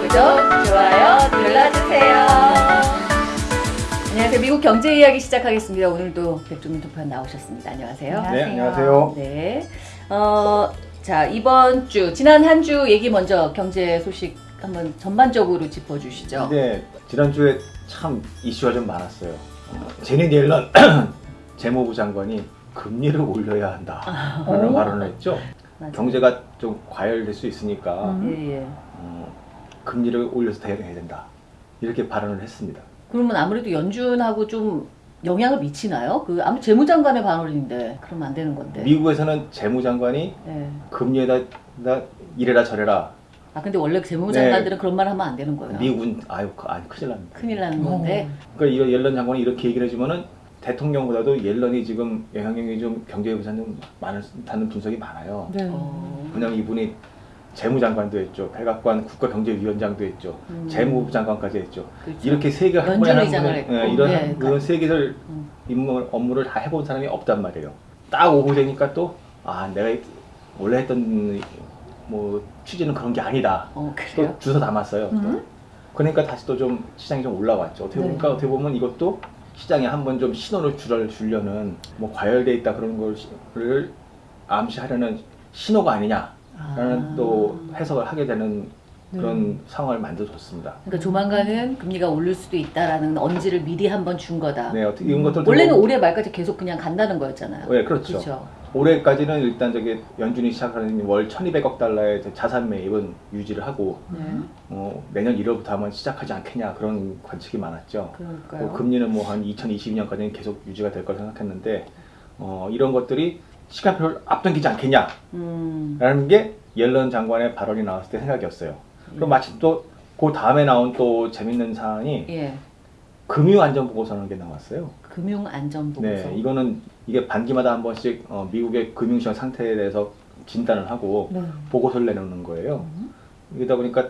구독, 좋아요 눌러주세요. 안녕하세요. 미국 경제 이야기 시작하겠습니다. 오늘도 백종민 특판 나오셨습니다. 안녕하세요. 네, 안녕하세요. 네. 어, 자, 이번 주, 지난 한 주 얘기 먼저 경제 소식 한번 전반적으로 짚어주시죠. 근데 지난주에 참 이슈가 좀 많았어요. 어, 제니 옐런 재무부 장관이 금리를 올려야 한다. 라는 오. 발언을 했죠. 맞아요. 경제가 좀 과열될 수 있으니까 음. 어, 금리를 올려서 대응해야 된다. 이렇게 발언을 했습니다. 그러면 아무래도 연준하고 좀 영향을 미치나요? 그 아무 재무장관의 발언인데 그러면 안 되는 건데. 미국에서는 재무장관이 예. 금리에다 다 이래라 저래라. 아 근데 원래 재무장관들은 그런 말 하면 안 되는 거예요. 미국은 아유 그- 아니 큰일 납니다. 큰일 나는 건데. 그러니까 이 옐런 장관이 이렇게 얘기를 해주면은 대통령보다도 옐런이 지금 영향력이 좀 경제에 좀 많다는 분석이 많아요. 네. 어. 그냥 이분이 재무장관도 했죠. 백악관 국가경제위원장도 했죠. 음. 재무부 장관까지 했죠. 그렇죠. 이렇게 세 개 한 번에 한 번에. 예, 이런 네, 이런 세 개를 음. 임무 업무를 다 해본 사람이 없단 말이에요. 딱 오고 되니까 또 아 내가 원래 했던 뭐 취지는 그런 게 아니다. 어? 또 주워 담았어요. 또. 음. 그러니까 다시 또 좀 시장이 좀 올라왔죠. 어떻게 네. 보니까 어떻게 보면 이것도 시장에 한번 좀 신호를 주려는 뭐 과열돼 있다 그런 걸을 암시하려는 신호가 아니냐라는 아. 또 해석을 하게 되는 그런 네. 상황을 만들어줬습니다. 그러니까 조만간은 금리가 오를 수도 있다라는 언지를 미리 한번 준 거다. 네, 어떻게 이런 것들 원래는 올해 말까지 계속 그냥 간다는 거였잖아요. 네, 그렇죠. 그렇죠. 올해까지는 일단 저기 연준이 시작하는 월 1,200억 달러의 자산 매입은 유지를 하고 네. 어, 내년 1월부터 하면 시작하지 않겠냐 그런 관측이 많았죠. 뭐 금리는 뭐 한 2022년까지는 계속 유지가 될 거라 생각했는데 어, 이런 것들이 시간표를 앞당기지 않겠냐라는 음. 게 옐런 장관의 발언이 나왔을 때 생각이었어요. 그럼 예. 마침 또 그 다음에 나온 또 재밌는 사안이 예. 금융안전보고서라는 게 나왔어요. 금융 안전 보고서. 네, 이거는 이게 반기마다 한 번씩 어, 미국의 금융시장 상태에 대해서 진단을 하고 네. 보고서를 내놓는 거예요. 음. 이러다 보니까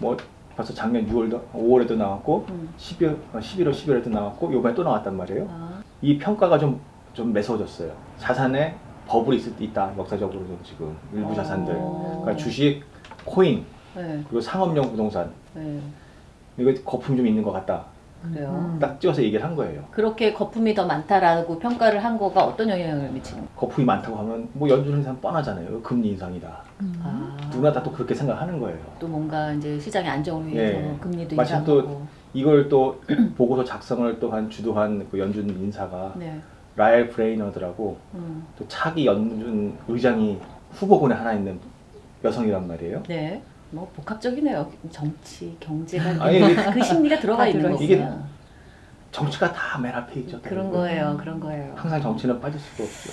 뭐 벌써 작년 6월도 5월에도 나왔고 음. 12월, 어, 11월, 12월에도 나왔고 요번에 또 나왔단 말이에요. 아, 이 평가가 좀, 좀 매서워졌어요. 자산에 버블이 있다, 역사적으로 좀 지금 일부 자산들. 어. 그러니까 주식, 코인, 네. 그리고 상업용 부동산. 네. 이거 거품 좀 있는 것 같다. 그래요. 음. 딱 찍어서 얘기를 한 거예요. 그렇게 거품이 더 많다라고 평가를 한 거가 어떤 영향을 미치는 거예요? 거품이 많다고 하면 뭐 연준 인상 뻔하잖아요. 금리 인상이다. 음. 아, 누구나 다 또 그렇게 생각하는 거예요. 또 뭔가 이제 시장의 안정을 위해서 예. 금리도 마침 인상하고. 이걸 또 보고서 작성을 또한 주도한 그 연준 인사가 네. 라엘 브레이너드라고 음. 또 차기 연준 의장이 후보군에 하나 있는 여성이란 말이에요. 네. 뭐 복합적이네요. 정치, 경제가 아니, 그 심리가 들어가 다 있는 거구나. 이게 정치가 다 맨 앞에 있죠. 그런 거예요. 그런 거예요. 항상 정치는 빠질 수가 없죠.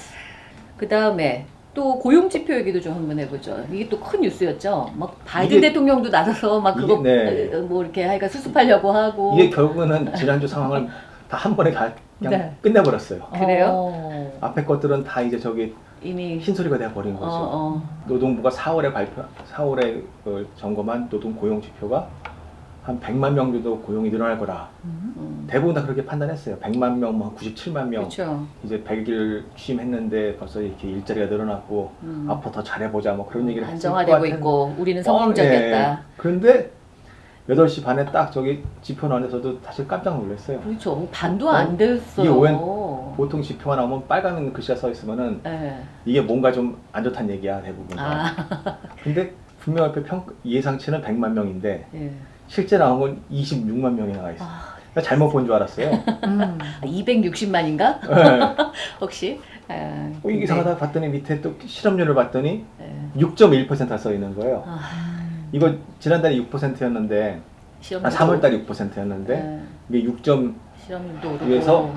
그 다음에 또 고용 지표 얘기도 좀 한번 해보죠. 이게 또 큰 뉴스였죠. 막 바이든 이게- 대통령도 나서서 막 그거 이게- 네. 어, 뭐 이렇게 하니까 수습하려고 하고. 이게 결국에는 지난주 상황을 다 한 번에 다 그냥 네. 끝내버렸어요. 그래요? 어. 앞에 것들은 다 이제 저기 이미 흰소리가 돼버린 어, 거죠. 어. 노동부가 4월에 발표, 4월에 그 점검한 노동 고용 지표가 한 100만 명 정도 고용이 늘어날 거다. 음. 음. 대부분 다 그렇게 판단했어요. 100만 명, 뭐 97만 명. 그렇죠. 이제 100일 취임했는데 벌써 이렇게 일자리가 늘어났고 음. 앞으로 더 잘해보자 뭐 그런 얘기를 했을 안정화되고 있고 우리는 뻔- 성공적이었다. 예. 그런데 8시 반에 딱 저기 지표 나와서도 사실 깜짝 놀랐어요. 그렇죠. 반도 어? 안 됐어요. 이게 웬- 보통 지표가 나오면 빨간 글씨가 써 있으면은 예. 이게 뭔가 좀 안 좋다는 얘기야 대부분. 다. 아, 근데 분명 앞에 평, 예상치는 100만 명인데 예. 실제 나온 건 26만 명이 나와 있어. 아, 나 잘못 본 줄 알았어요. 음. 260만인가? 네. 혹시? 아, 어, 이게 이상하다 봤더니 밑에 또 실업률을 봤더니 예. 6.1%가 써 있는 거예요. 아, 이거 지난달에 6%였는데 실업률도 아, 3월달에 6%였는데 예. 이게 6.2에서 실업률도 오르고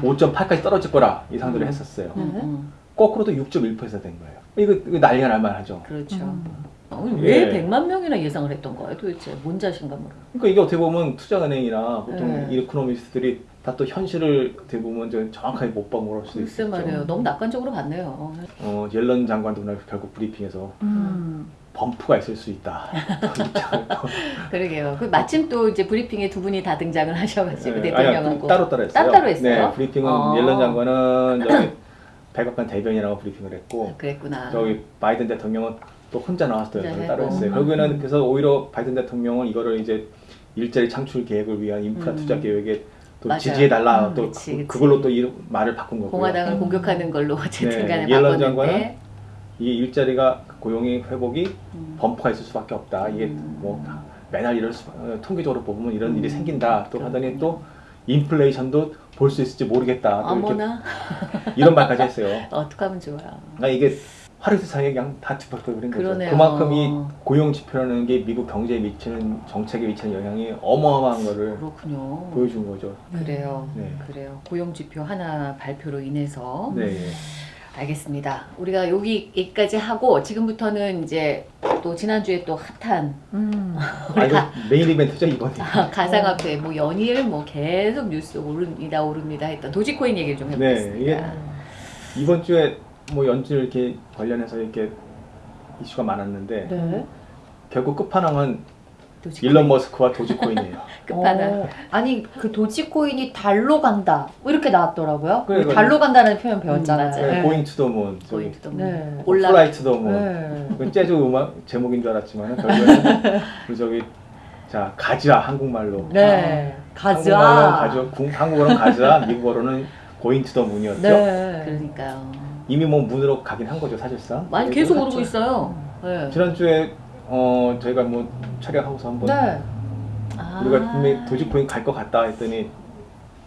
5.8까지 떨어질 거라 예상들을 음. 했었어요. 음, 음. 거꾸로도 6.1%된 거예요. 이거, 이거 난리가 날 만하죠. 그렇죠. 음. 어, 왜 예. 100만 명이나 예상을 했던 거예요? 도대체 뭔 자신감으로? 그러니까 이게 어떻게 보면 투자은행이나 보통 네. 이코노미스트들이 다 또 현실을 어떻게 보면 좀 정확하게 못본걸 수도 글쎄 있죠. 말이에요. 너무 낙관적으로 봤네요. 어, 옐런 장관도 오늘 결국 브리핑에서 음. 범프가 있을 수 있다. 그러게요. 그 마침 또 이제 브리핑에 두 분이 다 등장을 하셔가지고 네, 대통령하고 아니, 따로 따로 했어요. 따로따로 했어요? 네, 브리핑은 어. 옐런 장관은 저기 백악관 대변이라고 브리핑을 했고 그랬구나. 저기 바이든 대통령은 또 혼자 나왔어요. 따로 했고. 했어요. 결국에는 그래서 오히려 바이든 대통령은 이거를 이제 일자리 창출 계획을 위한 인프라 음. 투자 계획에 또 맞아요. 지지해 달라 음, 또 그치, 그. 그걸로 또 이 말을 바꾼 거고요. 공화당을 음. 공격하는 걸로 어쨌든 네, 간에 옐런 바꿨는데 장관은 이 일자리가 고용의 회복이 음. 범퍼가 있을 수밖에 없다. 이게 음. 뭐 매달 이럴 수 어, 통계적으로 보면 이런 음. 일이 생긴다. 또 하더니. 또 인플레이션도 볼 수 있을지 모르겠다. 어머나 이런 말까지 했어요. 어떡하면 좋아. 나 이게 하루 세상에 그냥 다 뒤집어버린 거죠. 그러네요. 그만큼 이 고용 지표라는 게 미국 경제에 미치는 정책에 미치는 영향이 어마어마한 거를 그렇군요. 보여준 거죠. 그래요. 네. 그래요. 고용 지표 하나 발표로 인해서 네. 예. 알겠습니다. 우리가 여기까지 하고 지금부터는 이제 또 지난주에 또 핫한 음. 아 메인 이벤트죠 이번이. 가상화폐 뭐 연일 뭐 계속 뉴스 오릅니다 오릅니다 했던 도지코인 얘기를 좀 해보겠습니다. 네, 이번 주에 뭐 연준 이렇게 관련해서 이렇게 이슈가 많았는데 네. 결국 끝판왕은 도지코인 일론 머스크와 도지코인이에요. 끝판왕. 어, 아니 그 도지코인이 달로 간다 뭐 이렇게 나왔더라고요. 그래, 우리 그래. 달로 간다는 표현 배웠잖아요. 음. 네. going to the moon, 저기 going to the 네. 올라 fly to the moon. 네. 그 재즈 음악 제목인 줄 알았지만 결국에는 그 저기 자 가즈아 한국말로 네. 가즈 궁- 한국어로는 가즈아 미국어로는 going to the moon이었죠. 네. 그러니까요. 이미 뭐 moon으로 가긴 한 거죠 사실상. 많이 네, 계속 오르고 있어요. 네. 지난주에 어 저희가 뭐 촬영하고서 한번 네. 아. 우리가 분명히 도지코인 갈 것 같다 했더니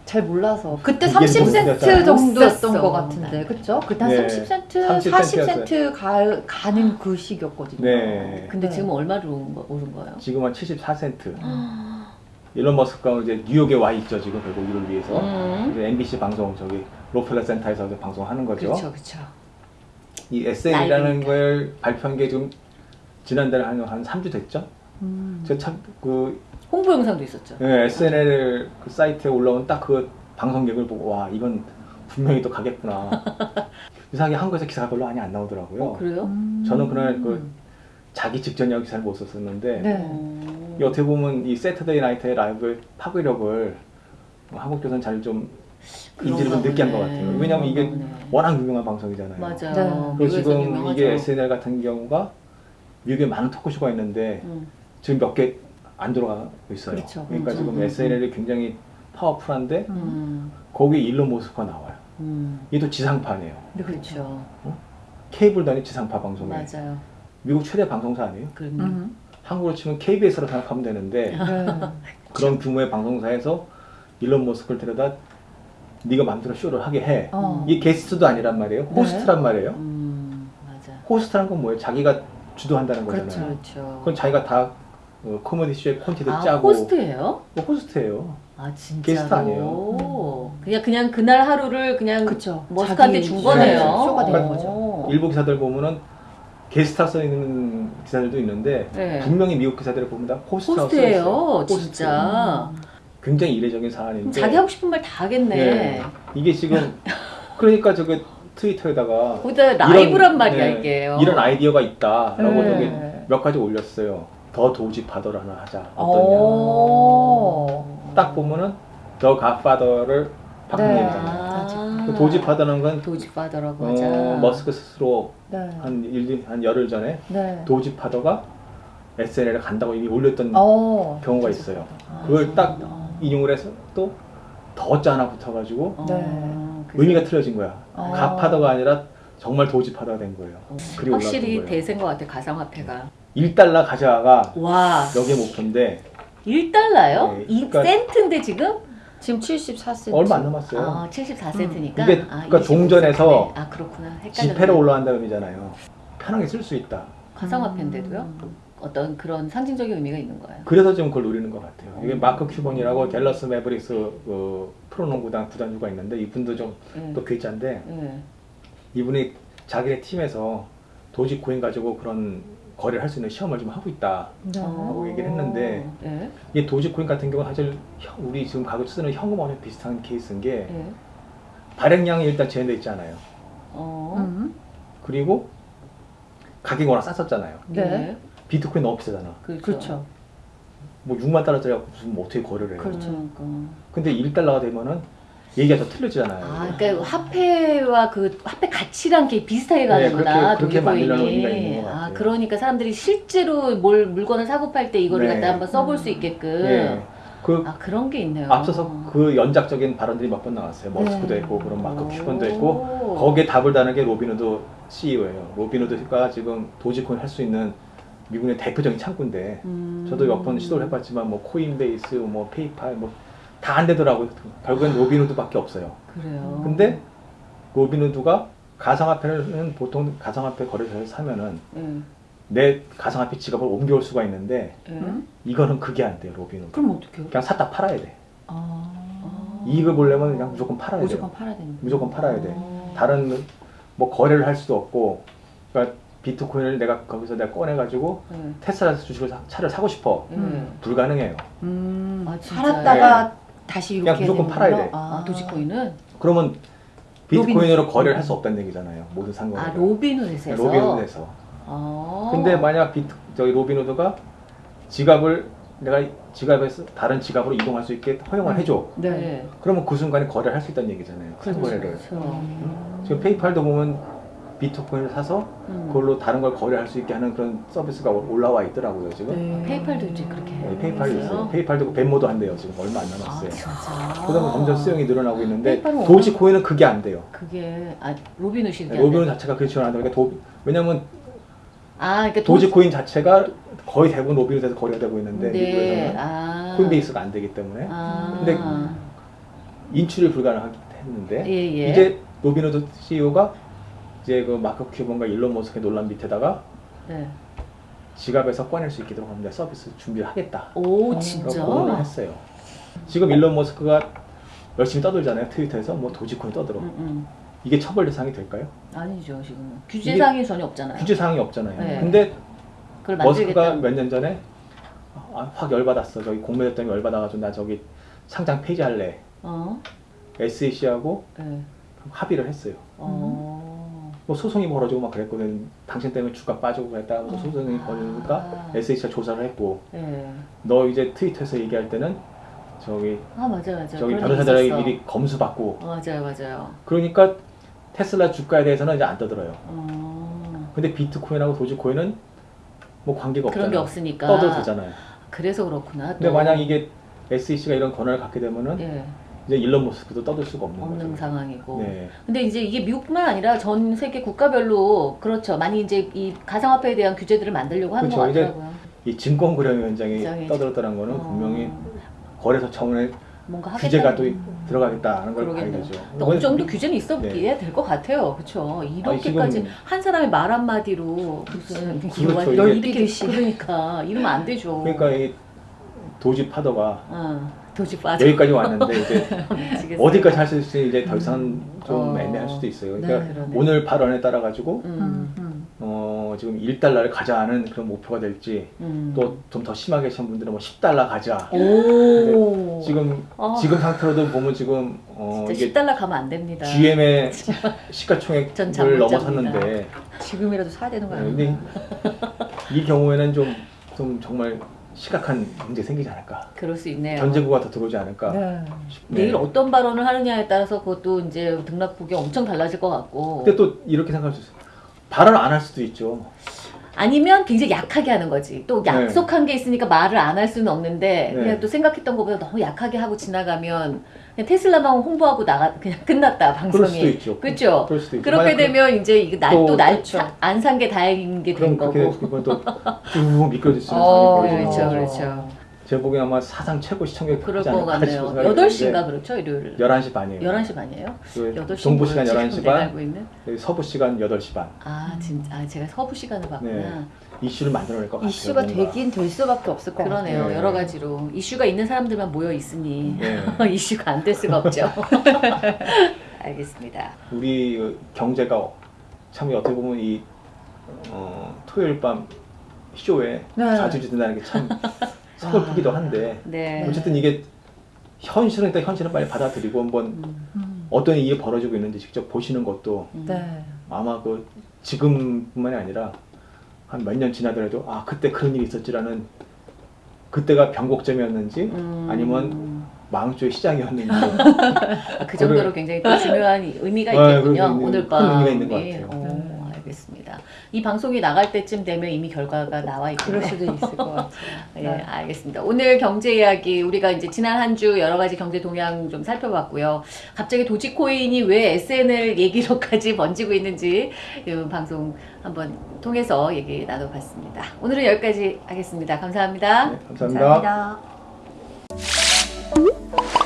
잘 몰라서 그때 이게 30센트 무슨 정도였던 못 것. 같은데 그쵸? 그때 한 네. 30센트, 30 40센트 가, 가는 그 시기였거든요 네. 근데 네. 지금 얼마로 오른, 거, 거예요? 지금 한 74센트. 아. 일론 머스크가 이제 뉴욕에 와 있죠 지금 결국 이를 위해서. 음. 이제 MBC 방송 저기 록펠러 센터에서 방송하는 거죠. 그렇죠, 그렇죠. 이 라이브니까. 걸 발표한 게 지금 지난달에 한, 한 3주 됐죠? 음. 저참그 홍보 영상도 있었죠. 네, SNL 그 사이트에 올라온 딱 그 방송 계획을 보고 와 이건 분명히 또 가겠구나. 이상하게 한국에서 기사가 별로 많이 안 나오더라고요. 어, 그래요? 음. 저는 그날 그 자기 직전이라고 기사를 못 썼었는데 네. 어. 이 어떻게 보면 이 Saturday Night의 Live의 파괴력을 한국에서는 잘 좀 인지를 좀 그런가 늦게 한 것. 같아요. 왜냐면 이게 보네. 워낙 유명한 방송이잖아요. 맞아요. 네. 그리고 지금 유명하죠. 이게 SNL 같은 경우가 미국에 많은 토크쇼가 있는데 음. 지금 몇 개 안 들어가고 있어요. 그렇죠. 러니까 음, 지금 음, SNL이 굉장히 powerful한데 음. 거기 일론 머스크가 나와요. 음. 이게 또 지상파네요. 그렇죠. 케이블도 아닌 지상파 방송에 맞아요. 미국 최대 방송사 아니에요? 그럼요. 음. 한국으로 치면 KBS로 생각하면 되는데 네. 그런 규모의 방송사에서 일론 머스크를 데려다 네가 마음대로 쇼를 하게 해. 어. 이게 게스트도 아니란 말이에요. 네. 호스트란 말이에요. 음. 맞아. 호스트란 건 뭐예요? 자기가 주도한다는 거잖아요. 그렇죠. 그렇죠. 그건 자기가 다 어, 코미디 쇼의 콘티도 아, 짜고 호스트예요? 뭐 호스트예요. 아, 진짜로. 게스트 아니에요. 그냥 그냥 그날 하루를 그냥 그쵸. 머스크한테 준 네, 거네요. 쇼가 된 어. 거죠. 일부 기사들 보면은 게스트라 써 있는 기사들도 있는데 네. 분명히 미국 기사들을 보면 다 있어요. 호스트. 진짜. 굉장히 이례적인 사안인데 자기 하고 싶은 말 다 하겠네. 네. 이게 지금 그러니까 저기 트위터에다가 거기다 라이브란 이런, 말이야 네, 이게. 이런 아이디어가 있다라고 네. 몇 가지 올렸어요. The Dogefather를 하나 하자. 어. 어떠냐. 오. 딱 보면은 The Godfather를 바꾼 거잖아요. 아, 그 Dogefather는 건 Dogefather라고 어, 하자. 머스크 스스로 네. 한, 일, 한 열흘 전에 네. Dogefather가 SNL에 간다고 이미 올렸던 어. 경우가 있어요. 아, 그걸 딱 아. 인용을 해서 또 더자 하나 붙어가지고 어, 네. 의미가 틀어진 거야. 어. 갓파더가 아니라 정말 도지 파더가 된 거예요. 올라온 확실히 거예요. 대세인 것 같아 가상화폐가. 1달러 가져가가 와, 여기에 목표인데 1달러요? 네, 이 그러니까- 센트인데 지금? 지금 74센트. 얼마 안 남았어요. 아, 74센트니까. 이게 그러니까 동전에서 아, 그렇구나. 헷갈렸네. 지폐로 올라간다는 의미잖아요. 편하게 쓸 수 있다. 가상화폐인데도요? 음. 어떤 그런 상징적인 의미가 있는 거예요. 그래서 지금 그걸 노리는 것 같아요. 이게 음. 마크 큐번이라고 댈러스 매버릭스 그 프로농구단 구단주가 있는데 이분도 좀 예. 또 괴짜인데 예. 이분이 자기네 팀에서 도지코인 가지고 그런 거래를 할 수 있는 시험을 좀 하고 있다. 네. 하고 얘기를 했는데 예. 이 도지코인 같은 경우는 사실 현- 우리 지금 가격 쓰는 현금하고 비슷한 케이스인 게 예. 발행량이 일단 제한돼 있잖아요. 어. 음. 그리고 가격이 워낙 쌌었잖아요. 네. 예. 비트코인 너무 비싸잖아. 그렇죠. 그렇죠. 뭐 6만 달러짜리 갖고 무슨 뭐 어떻게 거래를 해요. 그렇죠. 그러니까. 근데 1달러가 되면은 얘기가 더 틀려지잖아요. 아, 그러니까 화폐와 그 화폐 가치랑 이렇게 비슷하게 네, 가는구나. 그렇게- 그렇게. 만들려는 의미가 있는 것 아, 같아요. 그러니까 사람들이 실제로 뭘 물건을 사고 팔 때 이거를 네. 갖다 한번 써볼 음. 수 있게끔. 예. 그 아, 그런 게 있네요. 앞서서 그 연쇄적인 발언들이 몇 번 나왔어요. 머스크도 네. 했고 그런 마크 오. 큐번도 했고 거기에 답을 다는 게 로빈후드 CEO예요. 로빈후드가 지금 도지코인 할 수 있는 미국의 대표적인 창구인데 음. 저도 몇 번 시도를 해봤지만 뭐 코인베이스, 뭐 페이팔 뭐 다 안 되더라고요. 결국엔 로빈후드밖에 없어요. 그래요. 근데 로빈후드가 가상화폐는 보통 가상화폐 거래소에서 사면은 예. 내 가상화폐 지갑을 옮겨올 수가 있는데 예. 음? 이거는 그게 안 돼요 로빈후드. 그럼 어떡해요? 그냥 샀다 팔아야 돼. 아. 이익을 보려면 그냥 무조건 팔아야 돼요. 무조건 팔아야 되는 무조건 팔아야 돼. 어. 다른 뭐 거래를 할 수도 없고 그러니까 비트코인을 내가 거기서 내가 꺼내가지고 예. 테슬라에서 주식을 사- 차를 사고 싶어 예. 음. 불가능해요. 음. 아? 팔았다가 다시 그냥 이렇게 무조건 팔아야 돼. 아, 도지코인은? 그러면 비트코인으로. 거래를 할 수 없다는 얘기잖아요. 모든 상거래. 아, 로빈후드에서. 로빈후드에서. 아. 근데 만약 비트 저기 로빈후드가 지갑을 내가 지갑에서 다른 지갑으로 이동할 수 있게 허용을 해줘. 네. 그러면 그 순간에 거래를 할 수 있다는 얘기잖아요. 상거래를. 그렇죠. 음. 지금 페이팔도 보면 비트코인을 사서 음. 그걸로 다른 걸 거래할 수 있게 하는 그런 서비스가 올라와 있더라고요 지금. 네. 페이팔도 이제 그렇게. 네, 페이팔이 있어요. 있어요? 페이팔도 벤모도 한대요 지금 얼마 안 아, 남았어요. 진짜. 그다음에 점점 수용이 늘어나고 있는데 도지코인은 그게 안 돼요. 그게 아 로빈후드이 로빈 자체가 그렇지 않아요. 그러니까 도, 왜냐면 아, 그러니까 도- 도지코인 자체가 거의 대부분 로빈후드에서 거래가 되고 있는데 네. 미국에서는 아. 코인베이스가 안 되기 때문에 아. 근데 인출이 불가능했는데 예, 예. 이제 로빈후드 CEO가 이제 그 마크 큐번과 일론 머스크의 논란 밑에다가 네. 지갑에서 꺼낼 수 있도록 합니다. 서비스 준비를 하겠다. 오, 어, 진짜. 공언을 했어요. 지금 일론 머스크가 열심히 떠들잖아요. 트위터에서 뭐 도지코인 떠들어. 음, 음. 이게 처벌 대상이 될까요? 아니죠, 지금. 규제 사항이 전혀 없잖아요. 규제 사항이 없잖아요. 네. 근데 머스크가. 몇 년 전에 아, 확 열받았어. 저기 공매도 때문에 열받아가지고 나 저기 상장 폐지할래. 어? SEC하고 네. 합의를 했어요. 어. 뭐 소송이 벌어지고 막 그랬거든. 당신 때문에 주가 빠지고 그랬다가 뭐 소송이 벌어지니까 아. SEC가 조사를 했고 네. 너 이제 트위터에서 얘기할 때는 저기 아, 맞아, 맞아. 저기 변호사들에게. 미리 검수 받고 어, 맞아요, 맞아요. 그러니까 테슬라 주가에 대해서는 이제 안 떠들어요. 어. 근데 비트코인하고 도지코인은 뭐 관계가 없잖아요. 그런 게 없으니까. 떠도 되잖아요. 그래서 그렇구나. 근데 또. 만약 이게 SEC가 이런 권한을 갖게 되면은 예, 이제 일론 머스크도 떠들 수가 없는, 없는 거죠. 상황이고. 네. 근데 이제 이게 미국뿐만 아니라 전 세계 국가별로 그렇죠. 많이 이제 이 가상화폐에 대한 규제들을 만들려고 하는 그렇죠. 같더라고요. 이 증권 거래위원장이 위원장이 떠들었다는 거는 어. 분명히 거래소 뭔가 규제가 또 들어가겠다 하는 걸. 봐야죠. 근데 어느 정도 규제는 있었기에 될것 같아요. 그렇죠. 이렇게까지 지금- 한 사람의 말 한마디로 무슨 그렇죠. 이게- 이렇게 그러니까 이러면 안 되죠. 그러니까 이 도지 파도가 어, 도지 빠져. 여기까지 왔는데 이제. 어디까지 할 수 있을지 이제 더 이상 좀 어. 애매할 수도 있어요. 네, 그러니까 그러네. 오늘 발언에 따라 가지고 음, 음. 어, 지금 1달러를 가져가는 그런 목표가 될지 음. 또좀 더 심하게 하신 분들은 뭐 10달러 가자. 오. 지금 어. 지금 상태로도 보면 지금 어, 이게 10달러 가면 안 됩니다. GM의 전 시가총액을 넘어섰는데 지금이라도 사야 되는 거 네, 아니에요? 근데 이 경우에는 좀, 좀 정말 심각한 문제 생기지 않을까. 그럴 수 있네요. 전쟁구가 더 들어오지 않을까. 네. 네. 내일 어떤 발언을 하느냐에 따라서 그것도 이제 등락폭이 엄청 달라질 것 같고 근데 또 이렇게 생각할 수 있어요. 발언을 안할 수도 있죠. 아니면 굉장히 약하게 하는 거지 또 네. 약속한 게 있으니까 말을 안 할 수는 없는데 네. 그냥 또 생각했던 것보다 너무 약하게 하고 지나가면 테슬라만 홍보하고 나가 그냥 끝났다 그럴 수도 방송이 있죠. 그렇죠 그럴 수도 있죠. 그렇게 되면 이제 날또날안 산 게 다행인 게 그, 된 그럼 거고 되면 또쭉 어, 상황이 그렇죠 그렇죠. 제 보기에 아마 사상 최고 시청률 그럴 것 같네요 싶은 생각이 8시인가 그렇죠 일요일 드는데 11시 반이에요. 11시 반이에요? 그 8시 동부 시간 11시 반, 서부 시간 8시 반. 아 진짜 아, 제가 서부 시간을 봤구나 네. 이슈를 만들어낼 것 같아요. 이슈가 뭔가. 되긴 될 수밖에 없을 것 같아요. 그러네요 네. 여러 가지로 이슈가 있는 사람들만 모여 있으니 네. 이슈가 안 될 수가 없죠 알겠습니다 우리 그 경제가 참 어떻게 보면 이 어, 토요일 밤 쇼에 네. 자주 된다는 게 참 서글프기도 한데 네 어쨌든 이게 현실은 일단 현실은 빨리 받아들이고 한번 음, 음. 어떤 일이 벌어지고 있는지 직접 보시는 것도 음. 네. 아마 그 지금뿐만이 아니라 한 몇 년 지나더라도 아 그때 그런 일이 있었지라는 그때가 변곡점이었는지 음. 아니면 망조의 시장이었는지 아, 그 정도로 굉장히 또 중요한 의미가 아, 있겠군요. 그런 오늘 큰 밤. 의미가 있는 것 예. 같아요. 어, 알겠습니다. 이 방송이 나갈 때쯤 되면 이미 결과가 나와 있겠네요. 그럴 수도 있을 것 같아요. 예, 알겠습니다. 오늘 경제 이야기 우리가 이제 지난 한 주 여러 가지 경제 동향 좀 살펴봤고요. 갑자기 도지코인이 왜 SNL 얘기로까지 번지고 있는지 이 방송 한번 통해서 얘기 나눠봤습니다. 오늘은 여기까지 하겠습니다. 감사합니다. 네, 감사합니다. 감사합니다.